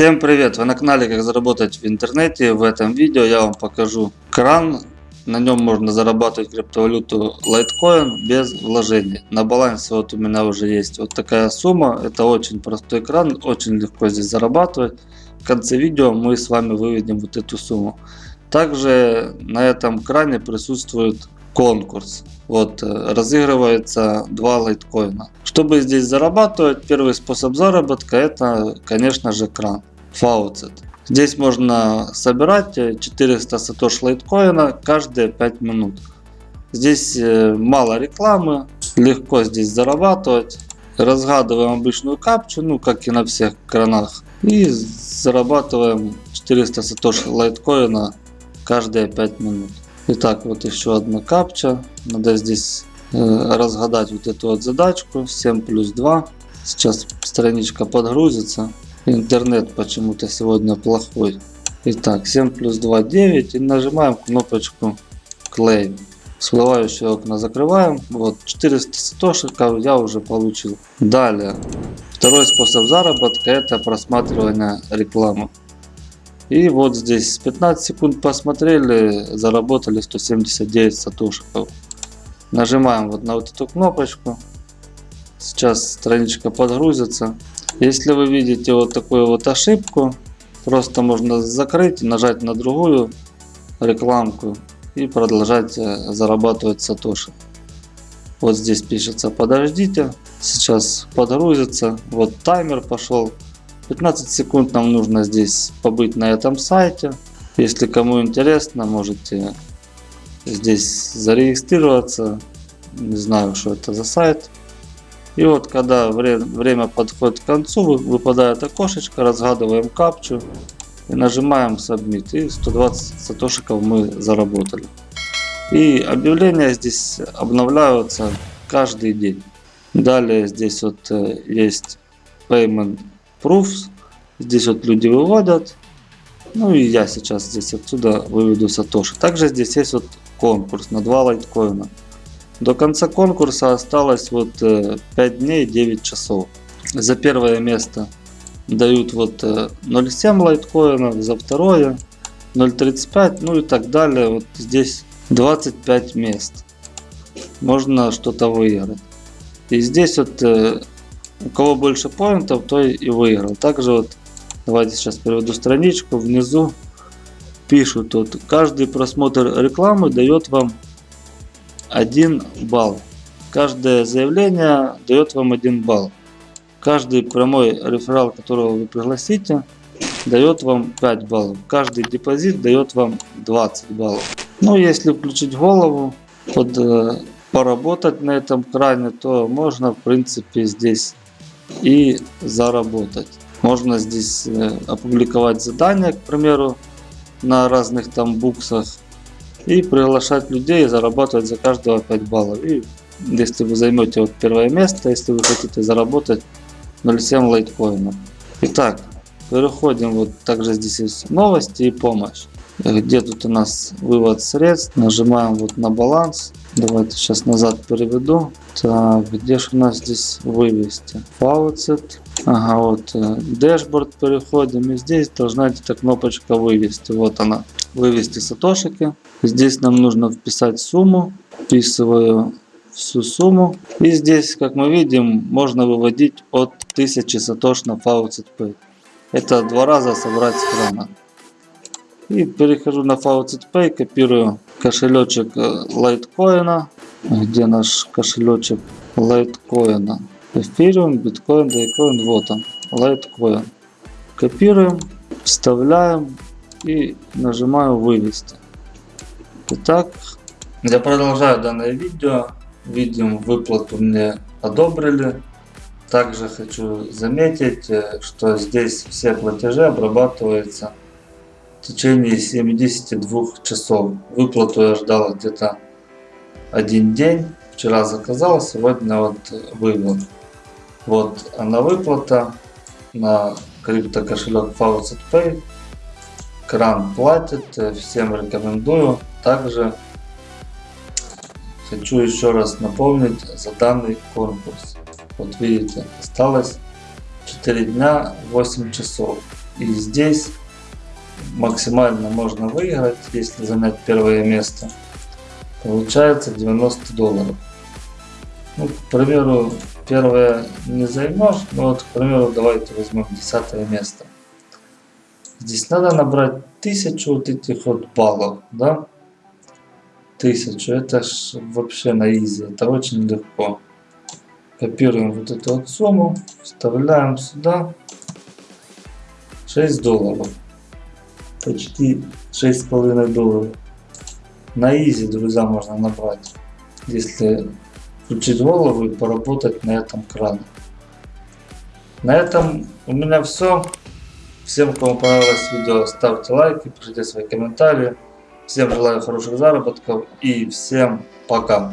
Всем привет! Вы на канале как заработать в интернете. В этом видео я вам покажу кран. На нем можно зарабатывать криптовалюту Litecoin без вложений. На балансе вот у меня уже есть вот такая сумма. Это очень простой кран, очень легко здесь зарабатывать. В конце видео мы с вами выведем вот эту сумму. Также на этом кране присутствует конкурс. Вот, э, разыгрывается два лайткоина. Чтобы здесь зарабатывать, первый способ заработка это, конечно же, кран. Faucet. Здесь можно собирать 400 сатош лайткоина каждые 5 минут. Здесь э, мало рекламы, легко здесь зарабатывать. Разгадываем обычную капчу, ну как и на всех кранах. И зарабатываем 400 сатош лайткоина каждые 5 минут. Итак, вот еще одна капча. Надо здесь э, разгадать вот эту вот задачку. 7 плюс 2. Сейчас страничка подгрузится. Интернет почему-то сегодня плохой. Итак, 7 плюс 2 9. И нажимаем кнопочку Claim. Всплывающее окна закрываем. Вот 400 сатошиков я уже получил. Далее. Второй способ заработка это просматривание рекламы. И вот здесь 15 секунд посмотрели, заработали 179 сатошиков. Нажимаем вот на вот эту кнопочку. Сейчас страничка подгрузится. Если вы видите вот такую вот ошибку, просто можно закрыть, нажать на другую рекламку и продолжать э, зарабатывать сатоши. Вот здесь пишется подождите, сейчас подгрузится, вот таймер пошел. 15 секунд нам нужно здесь побыть на этом сайте. Если кому интересно, можете здесь зарегистрироваться. Не знаю, что это за сайт. И вот когда время, время подходит к концу, выпадает окошечко, разгадываем капчу и нажимаем Submit. И 120 сатошиков мы заработали. И объявления здесь обновляются каждый день. Далее здесь вот э, есть Payment proofs. Здесь вот люди выводят. Ну и я сейчас здесь отсюда выведу сатоши. Также здесь есть вот конкурс на 2 лайткоина. До конца конкурса осталось вот 5 э, дней 9 часов. За первое место дают вот 0.7 э, лайткоинов, за второе 0.35, ну и так далее. Вот здесь 25 мест. Можно что-то выиграть. И здесь вот э, у кого больше поинтов, то и выиграл. Также вот, давайте сейчас переведу страничку, внизу пишут, вот, каждый просмотр рекламы дает вам 1 балл. Каждое заявление дает вам 1 балл. Каждый прямой реферал, которого вы пригласите, дает вам 5 баллов. Каждый депозит дает вам 20 баллов. Ну, если включить голову, под, э, поработать на этом кране, то можно, в принципе, здесь и заработать. Можно здесь э, опубликовать задания, к примеру, на разных там буксах и приглашать людей и зарабатывать за каждого 5 баллов. И если вы займете вот первое место, если вы хотите заработать 0.7 лайткоинов. Итак, переходим, вот также здесь есть новости и помощь. Где тут у нас вывод средств, нажимаем вот на баланс. Давайте сейчас назад переведу. Так, где же у нас здесь вывести? Faucet. Ага, вот дашборд переходим. И здесь должна эта кнопочка вывести. Вот она. Вывести сатошики. Здесь нам нужно вписать сумму. Вписываю всю сумму. И здесь, как мы видим, можно выводить от 1000 сатош на Faucet. Это два раза собрать с крана. И перехожу на Faucet копирую кошелечек лайткоина. Где наш кошелечек лайткоина? Эфириум, биткоин, дайкоин, вот он, лайткоин. Копируем, вставляем и нажимаю вывести. Итак, я продолжаю данное видео. Видим выплату мне одобрили. Также хочу заметить, э, что здесь все платежи обрабатываются в течение 72 часов. Выплату я ждал где-то один день. Вчера заказал, сегодня вот вывод. Вот она выплата на крипто кошелек Faucet Pay. Кран платит, всем рекомендую. Также хочу еще раз напомнить за данный конкурс. Вот видите, осталось 4 дня 8 часов. И здесь максимально можно выиграть, если занять первое место. Получается 90 долларов. Ну, к примеру, первое не займешь, но вот, к примеру, давайте возьмем 10 место. Здесь надо набрать тысячу вот этих вот баллов, да? Тысячу, это ж вообще на изи, это очень легко. Копируем вот эту вот сумму, вставляем сюда. 6 долларов. Почти 6,5 долларов. На изи, друзья, можно набрать. Если голову и поработать на этом кране. На этом у меня все. Всем, кому понравилось видео, ставьте лайки, пишите свои комментарии. Всем желаю хороших заработков и всем пока.